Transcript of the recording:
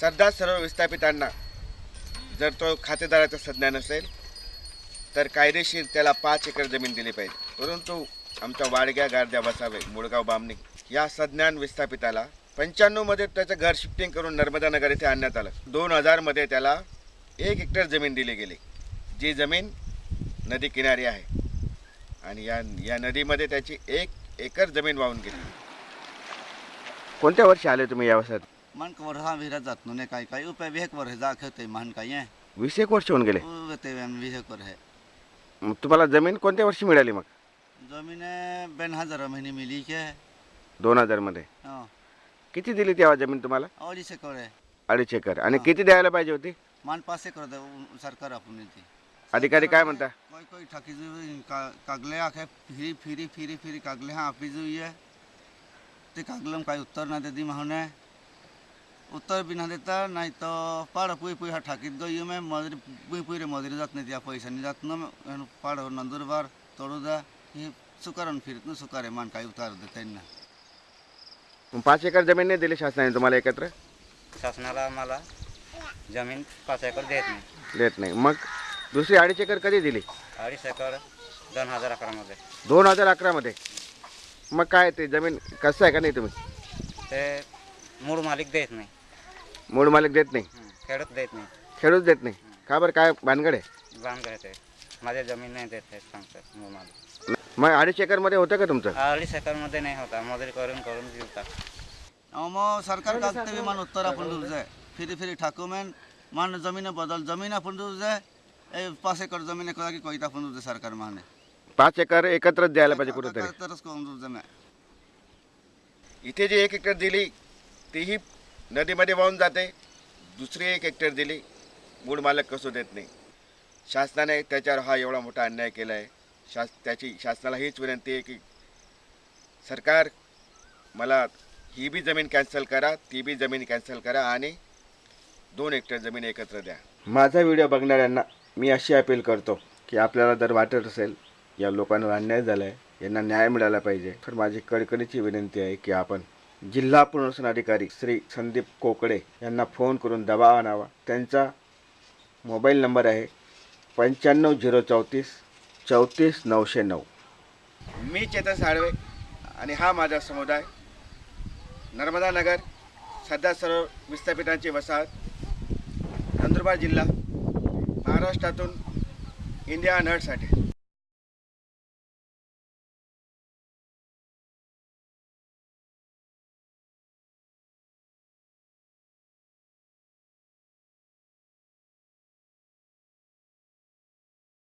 सरदार सर्व विस्थापितांना जर तो खातेदाराचा संज्ञा नसेल तर कायदेशीर त्याला पाच एकर जमीन दिली पाहिजे. परंतु आमच्या वाडग्या गारद्या बसावे मुळगाव बामणी या सज्ञान विस्थापिताला पंच्याण्णवमध्ये त्याचं घर शिफ्टिंग करून नर्मदा नगर येथे आणण्यात आलं. दोन हजारमध्ये त्याला एक हेक्टर जमीन दिली गेली जी जमीन नदी किनारी आहे. आणि या या नदीमध्ये त्याची एक एकर जमीन वाहून गेली. कोणत्या वर्षी आले तुम्ही या वर्षात मन को वर्षा भी जात नुने काही काही उपाय विहेक वर है जा खेते मान काही आहे वीस एक वर्ष होऊन गेले? उते विहेक वर है। मग तुम्हाला जमीन कोणत्या वर्षी मिळाली मग? जमीन बेन हजार महीने मिली के। दोन हजारमध्ये हाँ। किती दिली तेव्हा जमीन तुम्हाला? और इसे करे अडीच एकर. आणि. किती द्यायला पाहिजे होती? मान पासे कर दे उ- सरकार अपनी थी अधिकारी काय म्हणता? कोई कोई ठकी जो का, कागले आखे फिरी फिरी फिरी फिरी कागले हाँ आपी जो ये ते कागलम काही उत्तर ना देती माहने। उत्तर भी ना देता नहीं तो पाड़ पुई पुई हा ठाकीत गई में मजरी पुई पुई रे मजरी जात नहीं दिया पैसा नहीं जात ना पाड़ नंदुरबार तोड़ूदा ये सुकारण फिरत ना सुकारे मान काही उतार देते ना। मग पाच एकर जमीन नाही दिली शासनाने तुम्हाला एकत्र? शासनाला आम्हाला जमीन पाच एकर देत नाही। देत नाही. मग दुसरी अडीच एकर कधी दिली? अडीच एकर दोन हजार अकरामध्ये. दोन हजार अकरामध्ये? मग काय ते जमीन कसं आहे का नाही तुम्ही? ते मूळ मालिक देत नाही. मूळ मालक देत नाही. खेडूत देत नाही. खेळूच देत नाही. का बरं? काय भानगड आहे? बांध घेते माझ्या जमीन नाही देत आहेत सांगतात मूळ मालिक. मग अडीच एकरमध्ये होतं का तुमचं? अडीच एकरमध्ये नाही होता. मजुरी करून करून अमो सरकार का भी मान उत्तर अपन दूर जाए फिरी फिरी ठाकुर में मान जमीन बदल. जमीन अपन दूर जाए ए पास एकर जमीन करा की कोई अपन दूर जाए सरकार माने पाच एकर एकत्रच द्यायला पाहिजे कुठेतरी. तरस को दूर इथे जी एक हेक्टर दिली तीही नदीमध्ये वाहून जाते. दुसरी एक हेक्टर दिली. मूळ मालक कसं देत नाही. शासनाने त्याच्यावर हा एवढा मोठा अन्याय केला आहे शास त्याची शासनाला हीच विनंती आहे की सरकार मला ही बी जमीन कॅन्सल करा ती बी जमीन कॅन्सल करा आणि दोन हेक्टर जमीन एकत्र द्या. माझा व्हिडिओ बघणाऱ्यांना मी अशी अपील करतो की आपल्याला जर वाटत असेल या लोकांवर अन्याय झाला आहे यांना न्याय मिळाला पाहिजे. तर माझी कडकडीची विनंती आहे की आपण जिल्हा पुनर्वसन अधिकारी श्री संदीप कोकडे यांना फोन करून दबाव आणावा. त्यांचा मोबाईल नंबर आहे पंच्याण्णव झिरो चौतीस चौतीस नऊशे नऊ. मी चेतन साळवे आणि हा माझा समुदाय. नर्मदा नगर सध्या सर्व विस्थापितांची वसाहत नंदुरबार जिल्हा महाराष्ट्रातून इंडिया नटसाठी.